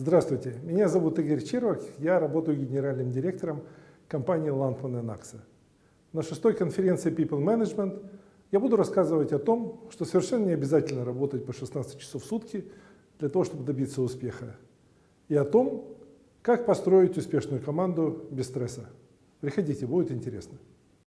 Здравствуйте, меня зовут Игорь Червак, я работаю генеральным директором компании Landman Naxa. На шестой конференции People Management я буду рассказывать о том, что совершенно не обязательно работать по 16 часов в сутки для того, чтобы добиться успеха, и о том, как построить успешную команду без стресса. Приходите, будет интересно.